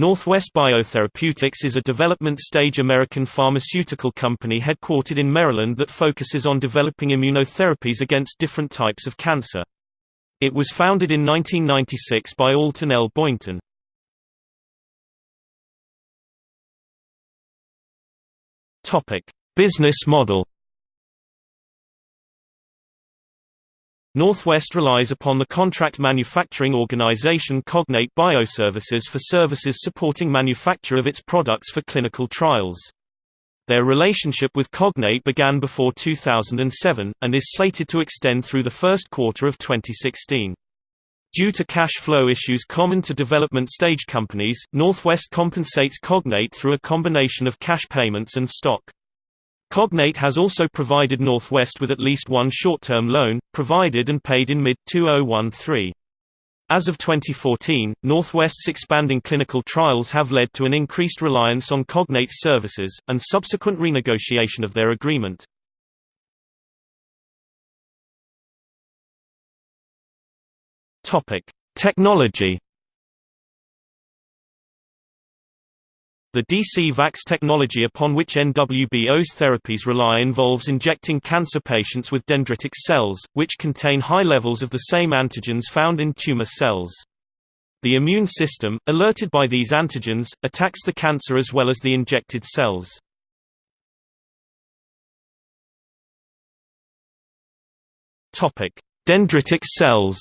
Northwest Biotherapeutics is a development-stage American pharmaceutical company headquartered in Maryland that focuses on developing immunotherapies against different types of cancer. It was founded in 1996 by Alton L. Boynton. Business model Northwest relies upon the contract manufacturing organization Cognate Bioservices for services supporting manufacture of its products for clinical trials. Their relationship with Cognate began before 2007, and is slated to extend through the first quarter of 2016. Due to cash flow issues common to development stage companies, Northwest compensates Cognate through a combination of cash payments and stock. Cognate has also provided Northwest with at least one short-term loan, provided and paid in mid-2013. As of 2014, Northwest's expanding clinical trials have led to an increased reliance on Cognate's services, and subsequent renegotiation of their agreement. Technology The DC-VAX technology upon which NWBO's therapies rely involves injecting cancer patients with dendritic cells, which contain high levels of the same antigens found in tumor cells. The immune system, alerted by these antigens, attacks the cancer as well as the injected cells. Dendritic cells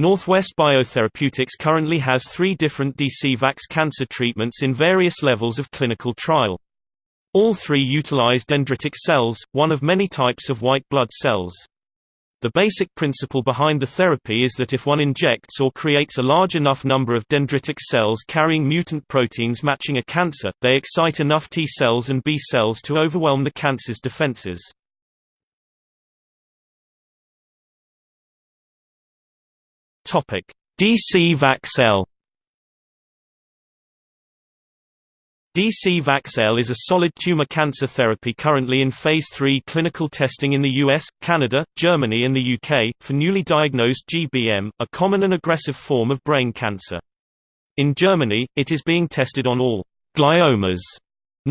Northwest Biotherapeutics currently has three different DC-VAX cancer treatments in various levels of clinical trial. All three utilize dendritic cells, one of many types of white blood cells. The basic principle behind the therapy is that if one injects or creates a large enough number of dendritic cells carrying mutant proteins matching a cancer, they excite enough T cells and B cells to overwhelm the cancer's defenses. Topic: DCVax-L. DC Vaxel is a solid tumor cancer therapy currently in Phase 3 clinical testing in the US, Canada, Germany and the UK, for newly diagnosed GBM, a common and aggressive form of brain cancer. In Germany, it is being tested on all gliomas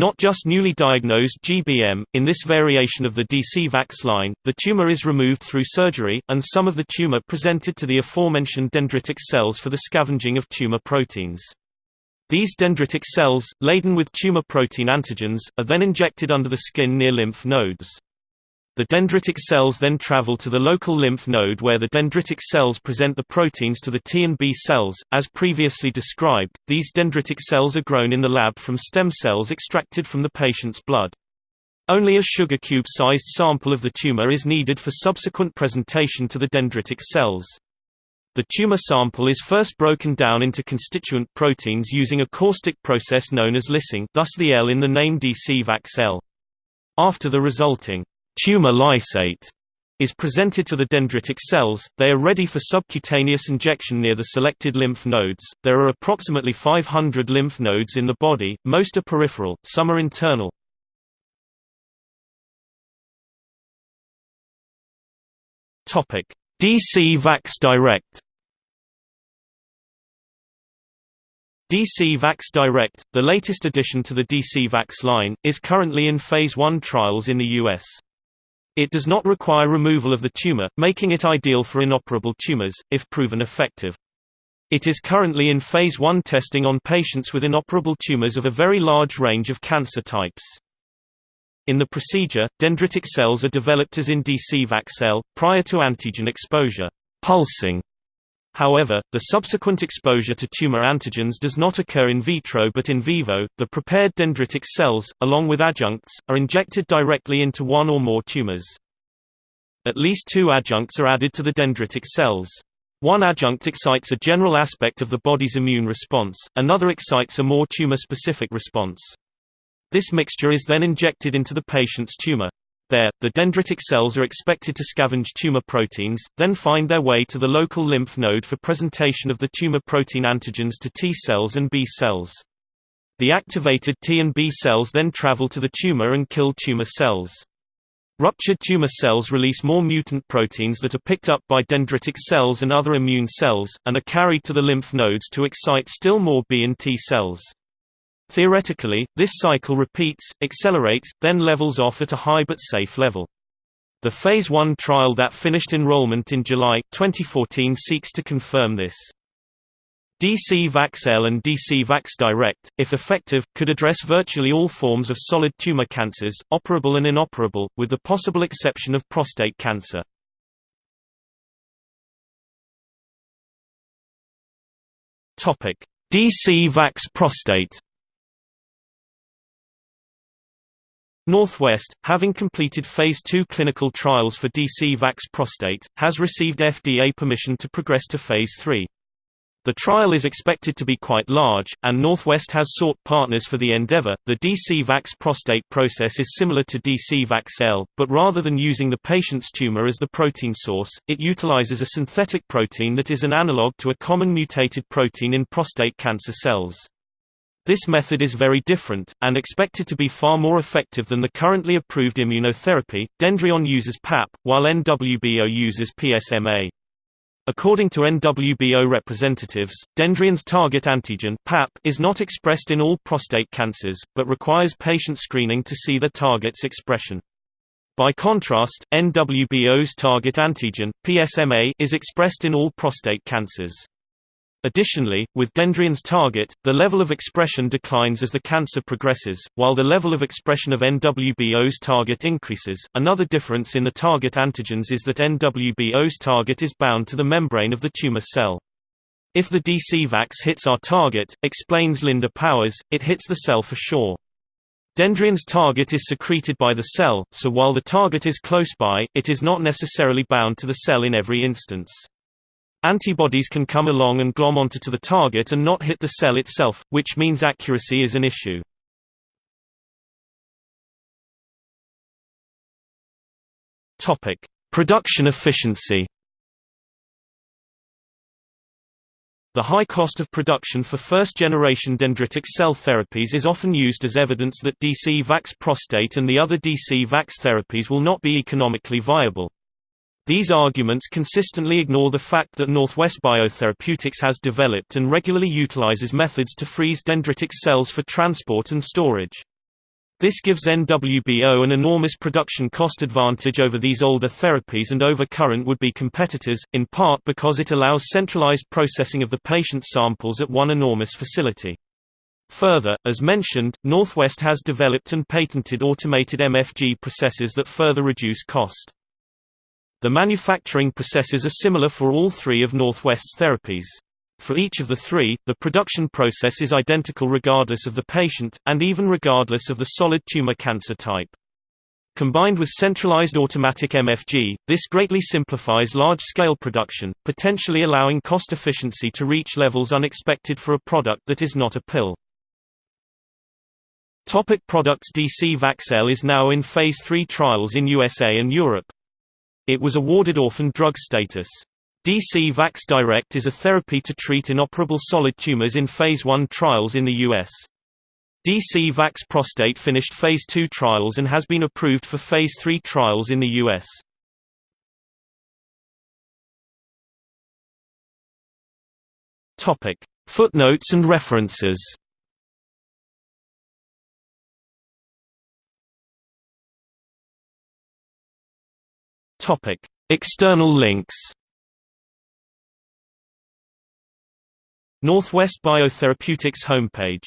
not just newly diagnosed GBM, in this variation of the DC-VAX line, the tumor is removed through surgery, and some of the tumor presented to the aforementioned dendritic cells for the scavenging of tumor proteins. These dendritic cells, laden with tumor protein antigens, are then injected under the skin near lymph nodes. The dendritic cells then travel to the local lymph node where the dendritic cells present the proteins to the T and B cells. As previously described, these dendritic cells are grown in the lab from stem cells extracted from the patient's blood. Only a sugar cube-sized sample of the tumor is needed for subsequent presentation to the dendritic cells. The tumor sample is first broken down into constituent proteins using a caustic process known as lysing thus the L in the name DC-VAX-L. After the resulting tumor lysate is presented to the dendritic cells, they are ready for subcutaneous injection near the selected lymph nodes. There are approximately 500 lymph nodes in the body, most are peripheral, some are internal. Topic: DC Vax Direct DC Vax Direct, the latest addition to the DC Vax line, is currently in Phase 1 trials in the U.S. It does not require removal of the tumor, making it ideal for inoperable tumors, if proven effective. It is currently in phase 1 testing on patients with inoperable tumors of a very large range of cancer types. In the procedure, dendritic cells are developed as in DC cell, prior to antigen exposure pulsing However, the subsequent exposure to tumor antigens does not occur in vitro but in vivo. The prepared dendritic cells, along with adjuncts, are injected directly into one or more tumors. At least two adjuncts are added to the dendritic cells. One adjunct excites a general aspect of the body's immune response, another excites a more tumor-specific response. This mixture is then injected into the patient's tumor. There, the dendritic cells are expected to scavenge tumor proteins, then find their way to the local lymph node for presentation of the tumor protein antigens to T cells and B cells. The activated T and B cells then travel to the tumor and kill tumor cells. Ruptured tumor cells release more mutant proteins that are picked up by dendritic cells and other immune cells, and are carried to the lymph nodes to excite still more B and T cells. Theoretically, this cycle repeats, accelerates, then levels off at a high but safe level. The Phase 1 trial that finished enrollment in July 2014 seeks to confirm this. DC VaxL and DC Vax Direct, if effective, could address virtually all forms of solid tumor cancers, operable and inoperable, with the possible exception of prostate cancer. DC Vax Prostate Northwest, having completed Phase 2 clinical trials for DC Vax Prostate, has received FDA permission to progress to Phase 3. The trial is expected to be quite large, and Northwest has sought partners for the endeavor. The DC VAX prostate process is similar to DC VAX-L, but rather than using the patient's tumor as the protein source, it utilizes a synthetic protein that is an analog to a common mutated protein in prostate cancer cells. This method is very different, and expected to be far more effective than the currently approved immunotherapy. Dendreon uses PAP, while NWBO uses PSMA. According to NWBO representatives, Dendreon's target antigen PAP is not expressed in all prostate cancers, but requires patient screening to see the target's expression. By contrast, NWBO's target antigen, PSMA, is expressed in all prostate cancers. Additionally, with Dendreon's target, the level of expression declines as the cancer progresses, while the level of expression of NWBO's target increases. Another difference in the target antigens is that NWBO's target is bound to the membrane of the tumor cell. If the DCVax hits our target, explains Linda Powers, it hits the cell for sure. Dendreon's target is secreted by the cell, so while the target is close by, it is not necessarily bound to the cell in every instance. Antibodies can come along and glom onto to the target and not hit the cell itself, which means accuracy is an issue. Topic: Production efficiency. The high cost of production for first-generation dendritic cell therapies is often used as evidence that DC VAX prostate and the other DC VAX therapies will not be economically viable. These arguments consistently ignore the fact that Northwest Biotherapeutics has developed and regularly utilizes methods to freeze dendritic cells for transport and storage. This gives NWBO an enormous production cost advantage over these older therapies and over current would-be competitors, in part because it allows centralized processing of the patient samples at one enormous facility. Further, as mentioned, Northwest has developed and patented automated MFG processes that further reduce cost. The manufacturing processes are similar for all three of Northwest's therapies. For each of the three, the production process is identical regardless of the patient, and even regardless of the solid tumor cancer type. Combined with centralized automatic MFG, this greatly simplifies large-scale production, potentially allowing cost efficiency to reach levels unexpected for a product that is not a pill. Topic products DC VaxL is now in Phase 3 trials in USA and Europe. It was awarded orphan drug status. DC Vax Direct is a therapy to treat inoperable solid tumors in Phase 1 trials in the U.S. DC Vax Prostate finished Phase 2 trials and has been approved for Phase 3 trials in the U.S. Footnotes and references Topic: External links. Northwest Biotherapeutics homepage